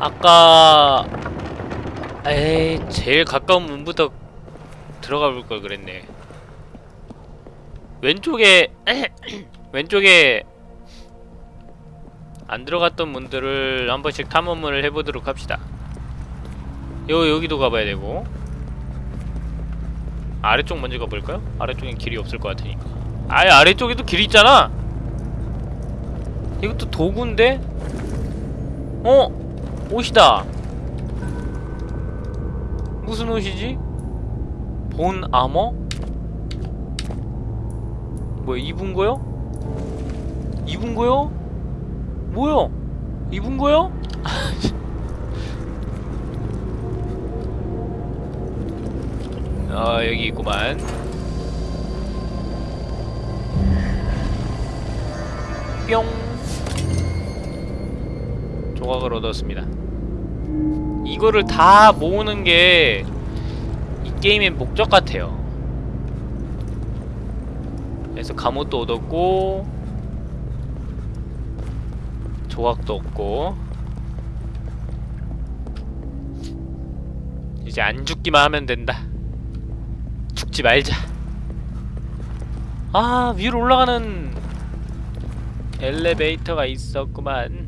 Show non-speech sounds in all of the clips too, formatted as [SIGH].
아까 에이 제일 가까운 문부터 들어가 볼 걸 그랬네 왼쪽에 [CLEARS THROAT] 왼쪽에 안 들어갔던 문들을 한 번씩 탐험을 해보도록 합시다 요 여기도 가봐야 되고 아래쪽 먼저 가볼까요? 아래쪽엔 길이 없을 것 같으니까 아예 아래쪽에도 길이 있잖아 이것도 도구인데? 어? 옷이다 무슨 옷이지? 본 아머? 뭐야 입은 거요? 입은 거요? 뭐야? 입은 거요? 어 [LAUGHS] 여기 있구만 뿅 조각을 얻었습니다. 이거를 다 모으는 게 이 게임의 목적 같아요. 그래서 갑옷도 얻었고 조각도 얻고 이제 안 죽기만 하면 된다. 죽지 말자. 아 위로 올라가는 엘리베이터가 있었구만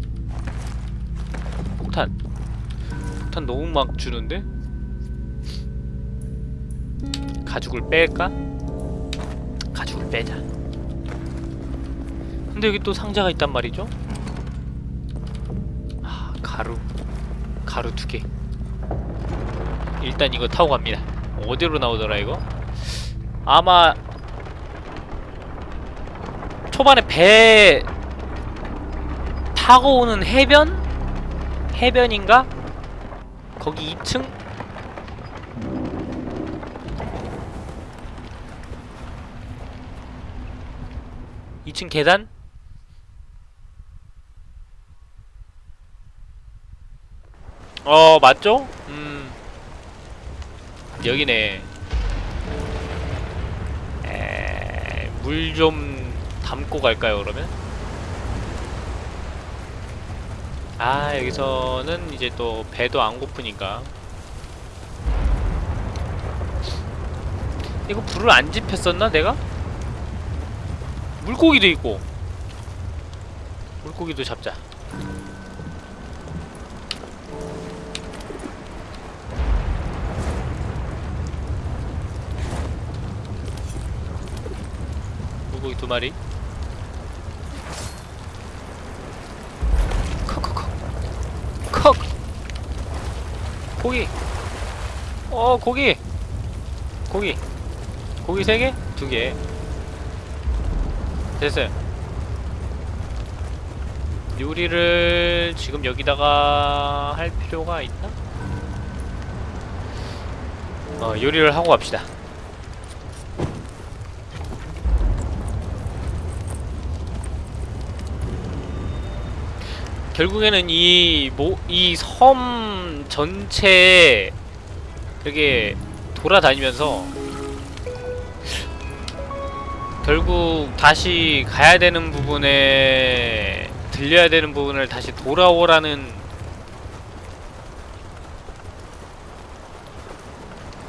폭탄 너무 막 주는데? 가죽을 뺄까? 가죽을 빼자 근데 여기 또 상자가 있단 말이죠? 아 가루 가루 두개 일단 이거 타고 갑니다 어디로 나오더라 이거? 아마 초반에 배 타고 오는 해변? 해변인가? 거기 2층? 이층 계단? 어 맞죠? 음 여기네 물 좀 담고 갈까요 그러면? 아 여기서는 이제 또 배도 안 고프니까. 이거 불을 안 지폈었나 내가? 물고기도 있고. 물고기도 잡자. 물고기 두 마리 고기 어 고기 고기 고기 세 개? 두 개. 됐어요. 요리를 지금 여기다가 할 필요가 있나? 어, 요리를 하고 갑시다. 결국에는 이 모 이 섬 전체에 이렇게 돌아다니면서 결국 다시 가야 되는 부분에 들려야 되는 부분을 다시 돌아오라는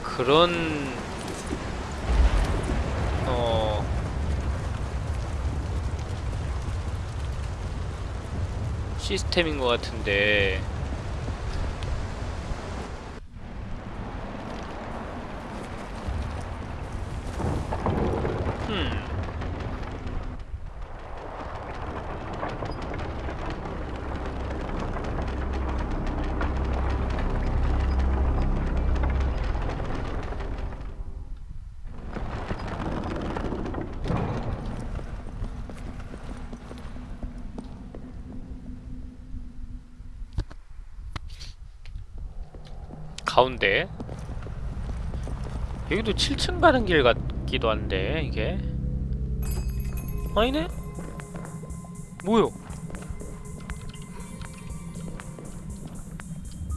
그런 어 시스템인 것 같은데 음 가운데 여기도 7층 가는 길 같기도 한데 이게 아니네? 뭐요?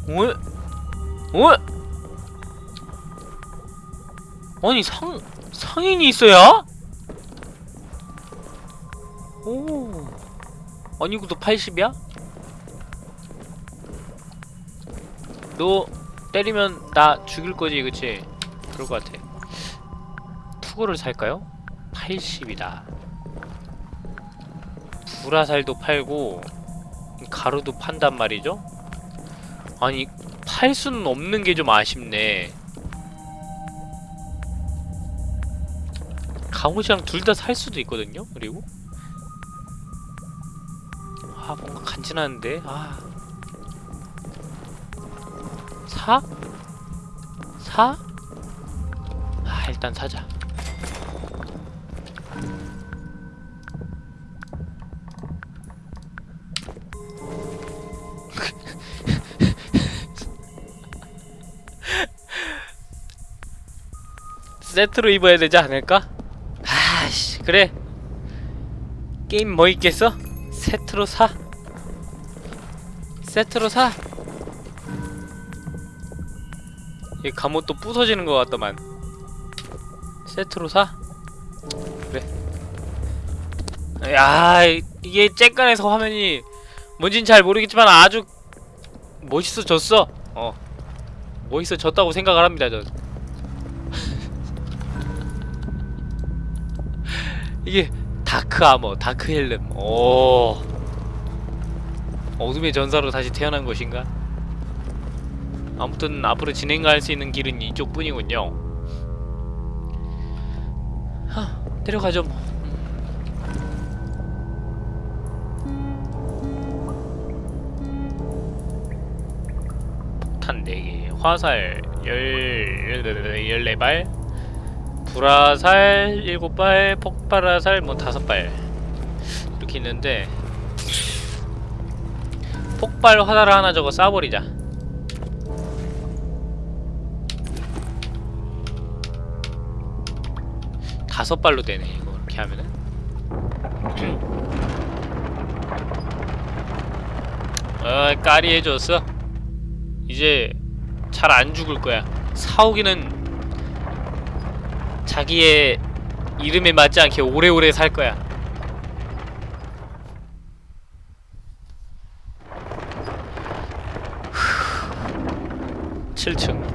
왜? 왜? 아니 상 상인이 있어야? 오 아니 이것도 80이야? 너 때리면 나 죽일 거지 그치? 그럴 것 같아 투구를 살까요? 80이다 불화살도 팔고 가루도 판단 말이죠? 아니 팔 수는 없는 게 좀 아쉽네 갑옷이랑 둘 다 살 수도 있거든요? 그리고 아 뭔가 간지나는데 아 사? 사? 아 일단 사자 [LAUGHS] 세트로 입어야 되지 않을까? 아씨 그래 게임 뭐 있겠어? 세트로 사 세트로 사 이 갑옷도 부서지는 것 같더만 세트로 사? 그래 야 이게 쬐깐해서 화면이 뭔진 잘 모르겠지만 아주 멋있어졌어 어 멋있어졌다고 생각을 합니다 저 [LAUGHS] 이게 dark armor, dark helm. 오. 어둠의 전사로 다시 태어난 것인가? 아무튼 앞으로 진행할 수 있는 길은 이쪽뿐이군요. 하, 내려가죠 뭐. 폭탄 4개, 화살 10, 14발, 불화살 7발, 폭발화살 뭐 5발 이렇게 있는데 폭발 화살을 하나 저거 쏴버리자 다섯 발로 되네 이거 이렇게 하면은. 어 까리 해줬어? 이제 잘 안 죽을 거야. 사오기는 자기의 이름에 맞지 않게 오래오래 살 거야. 칠 7층.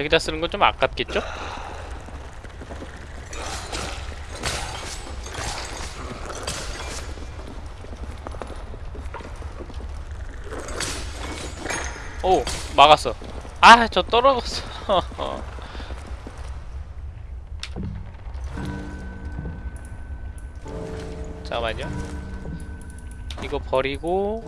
저기다 쓰는 건 좀 아깝겠죠? 오 막았어. 아 저 떨어졌어. [LAUGHS] 잠깐만요. 이거 버리고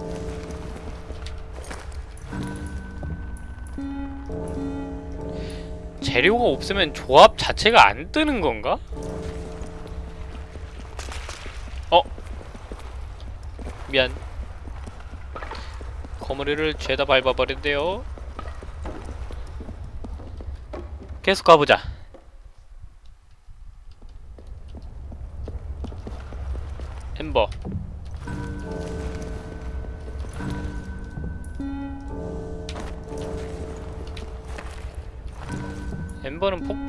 재료가 없으면 조합 자체가 안 뜨는 건가? 어? 미안 거머리를 죄다 밟아버린대요 계속 가보자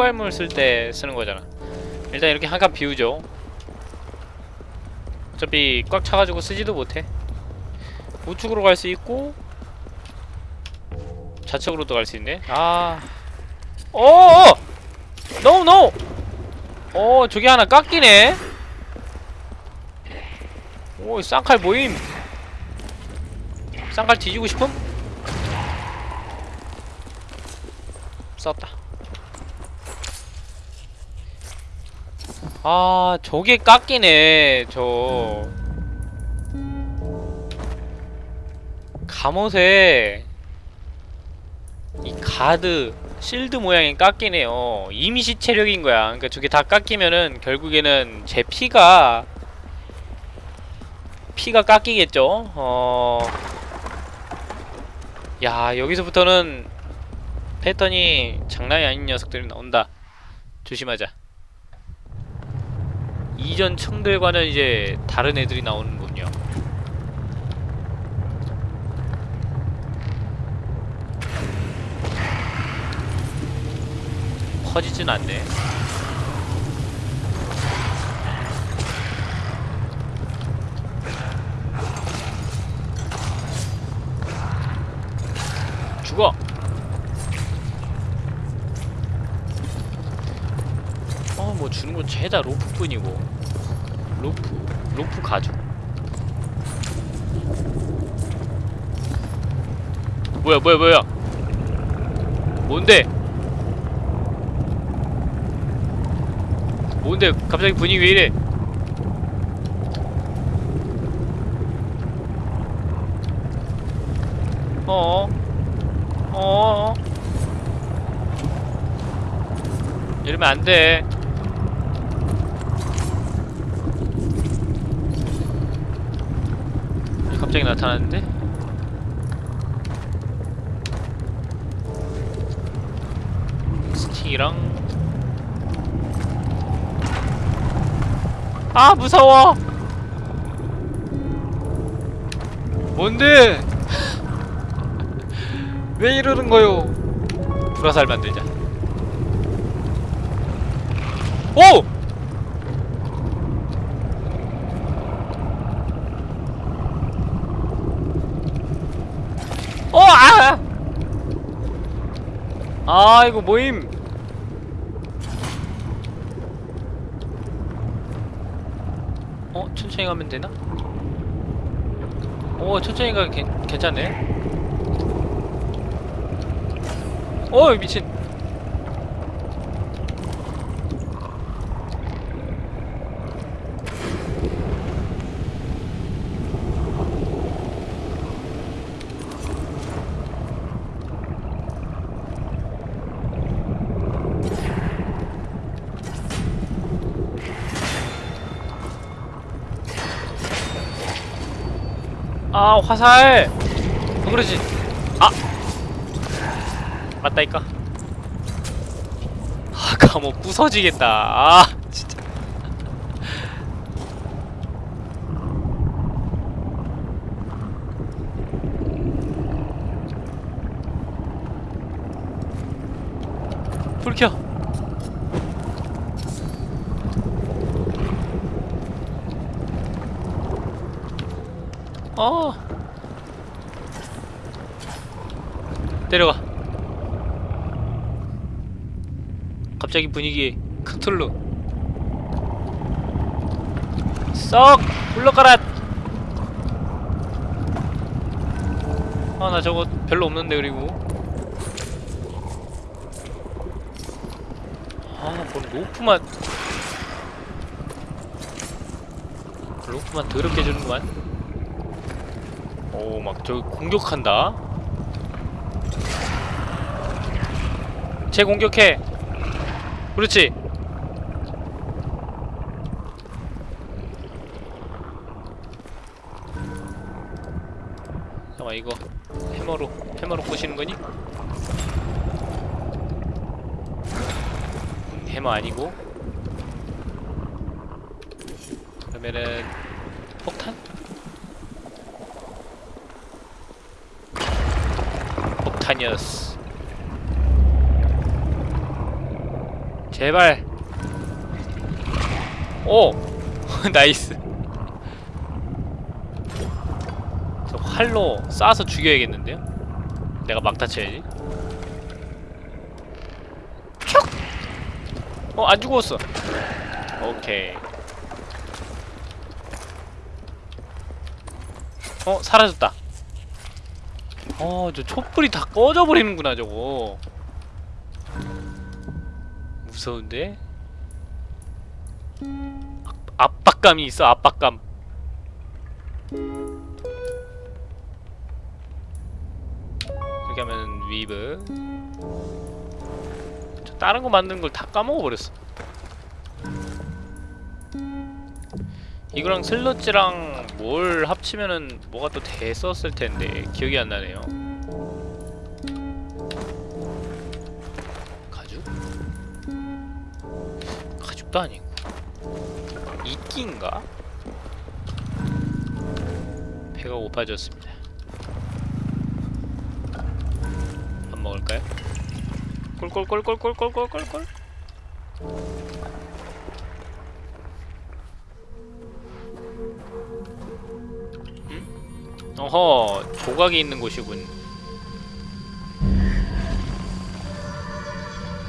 폭발물 쓸 때 쓰는 거잖아. 일단 이렇게 한 칸 비우죠. 어차피 꽉 차가지고 쓰지도 못해. 우측으로 갈 수 있고 좌측으로도 갈 수 있네. 아. 어어! no no! 어 저기 하나 깎이네. 오 쌍칼 뭐임. 쌍칼 뒤지고 싶음? 썼다 아 저게 깎이네 저. 갑옷에 이 가드 실드 모양이 깎이네요. 이미시 체력인 거야. 그러니까 저게 다 깎이면은 결국에는 제 피가 피가 깎이겠죠? 어... 야 여기서부터는 패턴이 장난이 아닌 녀석들이 나온다. 조심하자 이전 층들과는 이제 다른 애들이 나오는군요. 퍼지진 않네 죽어 어뭐 주는 건 죄다 로프뿐이고. 로프 로프 가죽. 뭐야 뭐야 뭐야. 뭔데? 뭔데? 갑자기 분위기 왜 이래? 어어 어어. 이러면 안돼 갑자기 나타났는데? 스틱이랑? 아 무서워! 뭔데? [LAUGHS] 왜 이러는 거요? 불화살 만들자. 오! 어! 아! 아 이거 모임 어? 천천히 가면 되나? 오 천천히 가면 괜, 괜찮네 어 미친 아 화살. 어, 그러지? 아! 맞다니까. 아 감옥 부서지겠다. 아 진짜 불 켜. 어. 내려가. 갑자기 분위기 크툴루. 썩 물러가라. 아 나 저거 별로 없는데 그리고. 아뭔 로프만. 로프만 더럽게 주는구만. 오, 막 저 공격한다. 제 공격해. 그렇지. 잠깐 이거 해머로 해머로 부시는 거니? 해머 아니고. 그러면은 폭탄? 폭탄이었어. 제발. 오, [LAUGHS] 나이스. 저 활로 쏴서 죽여야겠는데요? 내가 막 다 쳐야지. 촉! 어, 안 죽었어. 오케이. 어, 사라졌다. 어, 저 촛불이 다 꺼져버리는구나, 저거. 무서운데? 압- 압박감이 있어, 압박감. 이렇게 하면 위브. 저 다른 거 만드는 걸 다 까먹어버렸어. 이거랑 슬러지랑 뭘 합치면은 뭐가 또 됐었을 텐데 기억이 안 나네요. 가죽? 가죽도 아니고 이끼인가? 배가 고파졌습니다. 밥 먹을까요? 꿀꿀꿀꿀꿀꿀꿀꿀꿀 어허 조각이 있는 곳이군.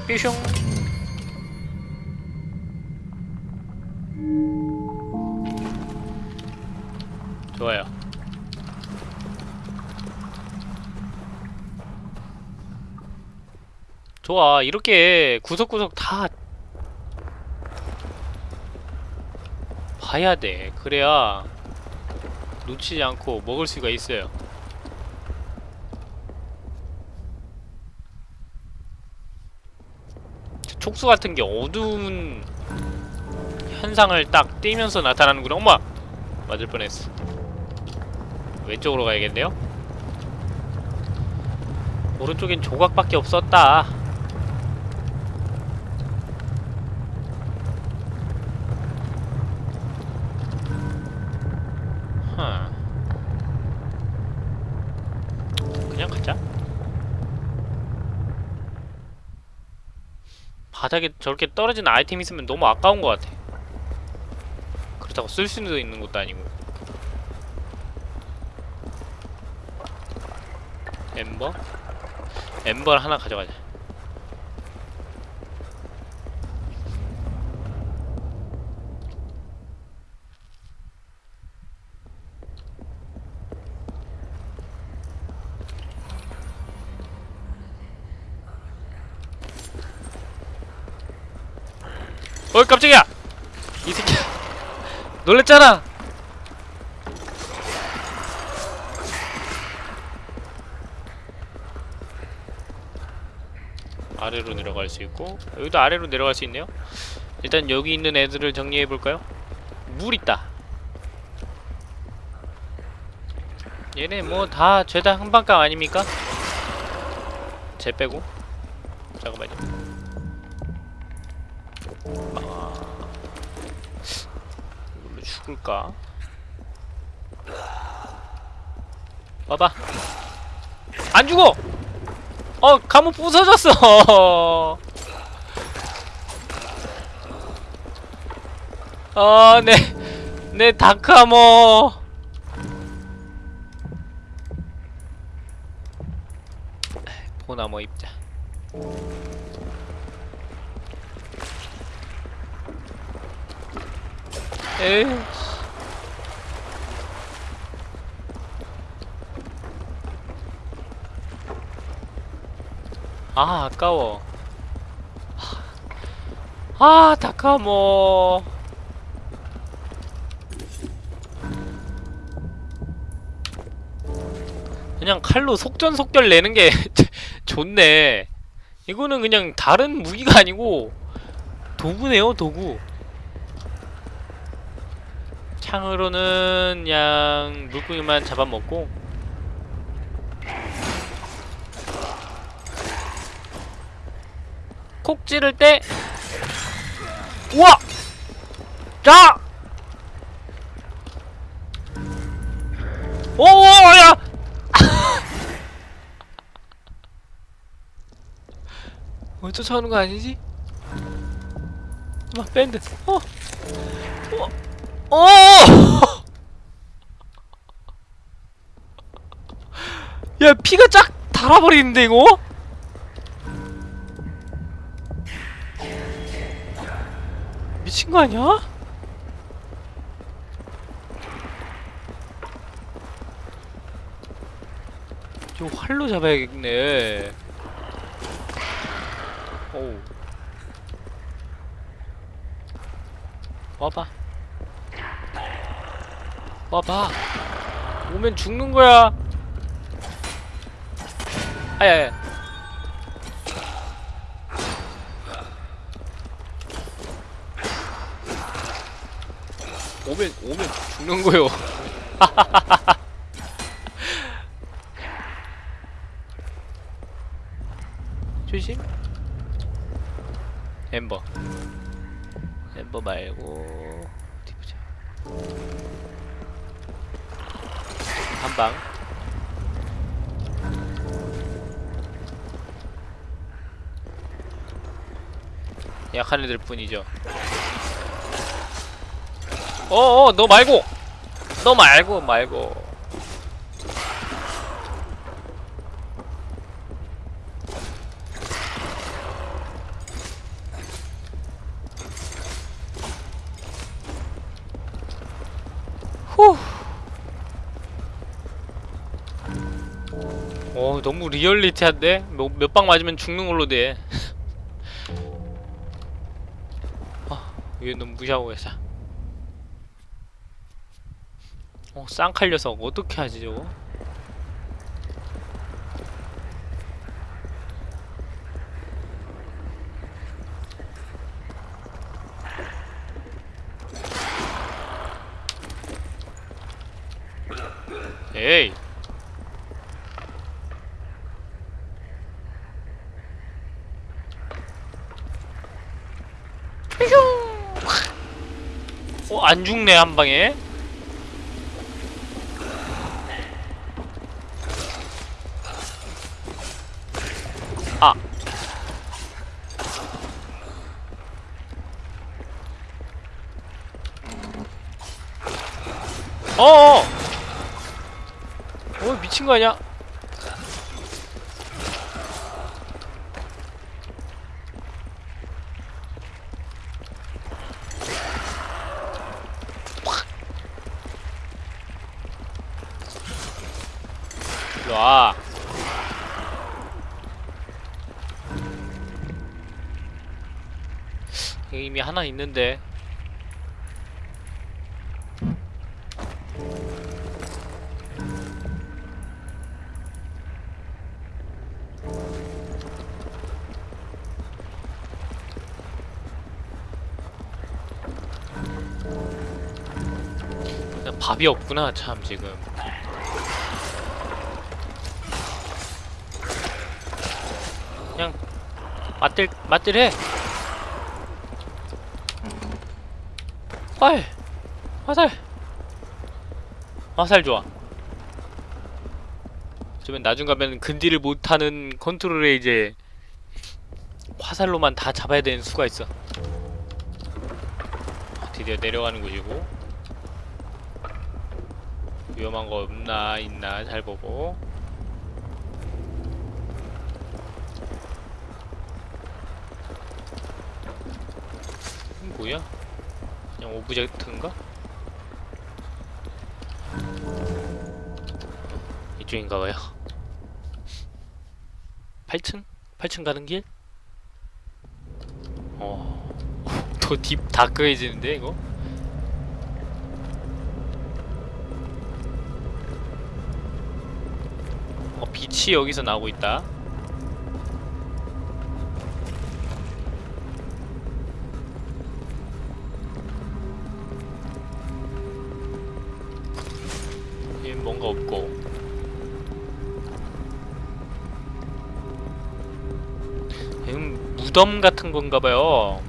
뾰숑 좋아요. 좋아 이렇게 구석구석 다 봐야 돼. 그래야 놓치지 않고 먹을 수가 있어요. 촉수 같은 게 어두운 현상을 딱 띄면서 나타나는구나. 엄마! 맞을 뻔했어. 왼쪽으로 가야겠네요. 오른쪽엔 조각밖에 없었다 하. 그냥 가자. 바닥에 저렇게 떨어진 아이템 있으면 너무 아까운 것 같아. 그렇다고 쓸 수도 있는 것도 아니고. 엠버? 엠버를 하나 가져가자 어이 깜짝이야! 이 새끼 놀랬잖아! 아래로 내려갈 수 있고 여기도 아래로 내려갈 수 있네요 일단 여기 있는 애들을 정리해볼까요? 물 있다 얘네 뭐 다 죄다 한방감 아닙니까? 쟤 빼고 잠깐만요 죽을까? 봐봐 안 죽어! 어 감옥 부서졌어 [LAUGHS] 어내내 다크아머 보나머 입자 에이 아 아까워. 아 다카모 그냥 칼로 속전속결 내는 게 [LAUGHS] 좋네. 이거는 그냥 다른 무기가 아니고 도구네요 도구 창으로는 그냥 물고기만 잡아먹고 콕 찌를 때 우와! 자! 오야! 어 쫓아오는 거 아니지? 막 밴드 어! 어! 어! [LAUGHS] 야 피가 쫙 달아버리는데 이거? 미친 거 아니야? 저 활로 잡아야겠네. 오. 와봐. 와봐. 오면 죽는 거야. 아야야. 오면 오면 죽는 거요. [LAUGHS] 조심. 엠버. 엠버 말고 어디 보자. 한 방. 약한 애들 뿐이죠. 어어 너 말고 너 말고 말고 너무 리얼리티한데? 몇 방 맞으면 죽는 걸로 돼. [LAUGHS] 아, 얘 너무 무시하고 계셔. 어, 쌍칼 녀석 어떻게 하지 저거? 에이 어, 안 죽네, 한 방에. 아. 어어! 어, 미친 거 아니야? 여기 이미 하나 있는데. 밥이 없구나 참 지금. 그냥 맞들 맞들해. 헐 화살 화살 좋아. 그러면 나중 가면 근딜을 못하는 컨트롤에 이제 화살로만 다 잡아야 되는 수가 있어. 드디어 내려가는 곳이고 위험한 거 없나 있나 잘 보고. 뭐야? 그냥 오브젝트인가? 이쪽인가봐요 [LAUGHS] 8층? 8층 가는 길? 어... [LAUGHS] 더딥 다크해지는데 이거? 어 빛이 여기서 나오고 있다 뭔가 없고 얘는 무덤 같은 건가 봐요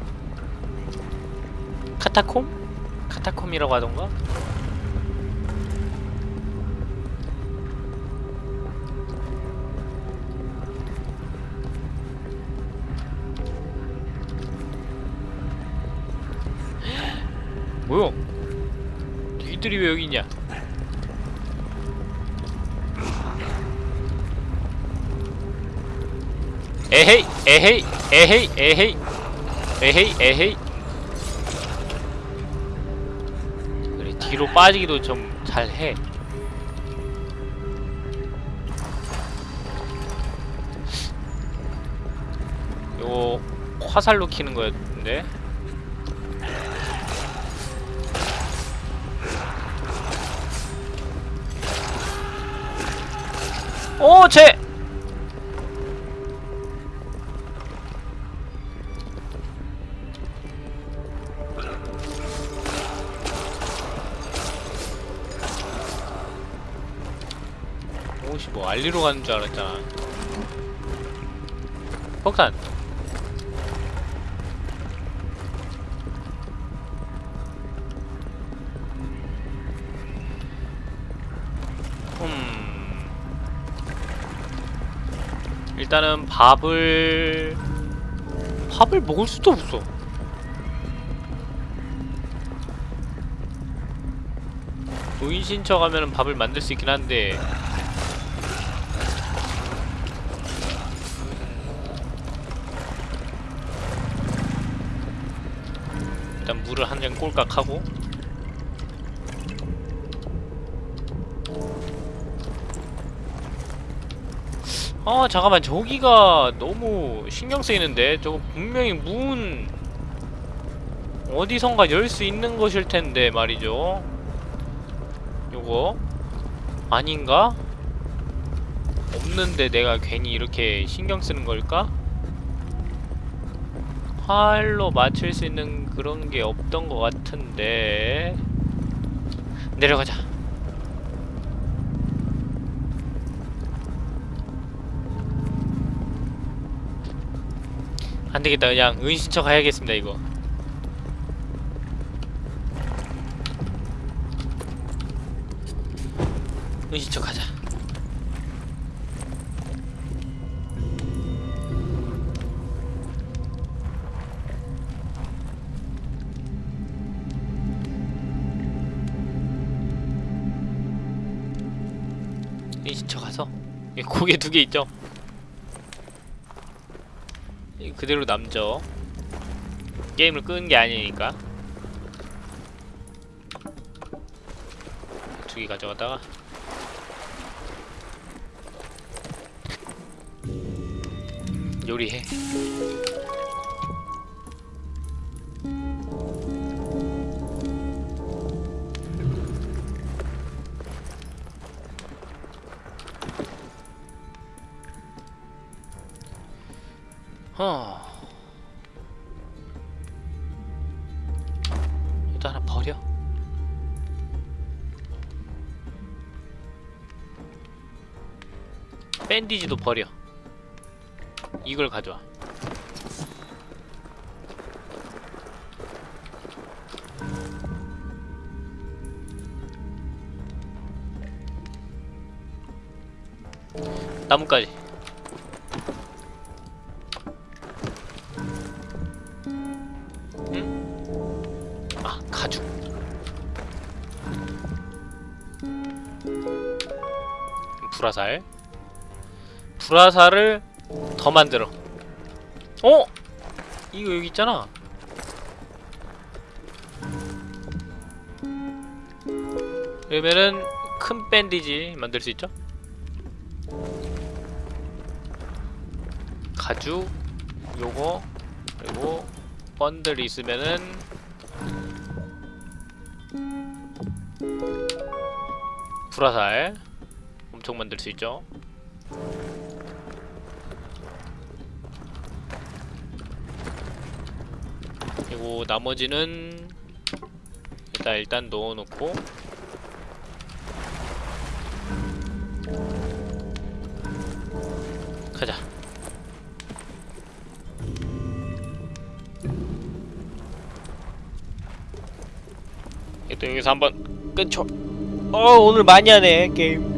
카타콤? 카타콤이라고 하던가? 뭐야? 니들이 왜 여기 있냐? 에헤이 에헤이 에헤이 에헤이 에헤이 그래 뒤로 빠지기도 좀 잘해 요거 화살로 키는 거였는데 오! 쟤! 알리로 가는 줄 알았잖아. 폭탄. 음 일단은 밥을 밥을 먹을 수도 없어. 노인 신청 하면 밥을 만들 수 있긴 한데 한잔 꼴깍 하고. 아 잠깐만. 저기가 너무 신경 쓰이는데? 저거 분명히 문 어디선가 열 수 있는 것일 텐데 말이죠. 요거. 아닌가? 없는데 내가 괜히 이렇게 신경 쓰는 걸까? 활로 맞출 수 있는 그런 게 없던 것 같은데. 내려가자. 안되겠다. 그냥 은신처 가야겠습니다 이거. 은신처 가자 고개 두 개 있죠? 이 그대로 남죠? 게임을 끄는 게 아니니까. 두 개 가져가다가. 요리해 어. 이거 하나 버려. 밴디지도 버려. 이걸 가져와. 나뭇가지. 불화살 불화살을 더 만들어 어? 이거 여기 있잖아 그러면은 큰 밴디지 만들 수 있죠? 가죽 요거 그리고 번들 있으면은 불화살 엄청 만들 수 있죠. 그리고 나머지는 일단 일단 넣어놓고 가자. 또 여기서 한번 끊죠. 어 오늘 많이 하네 게임.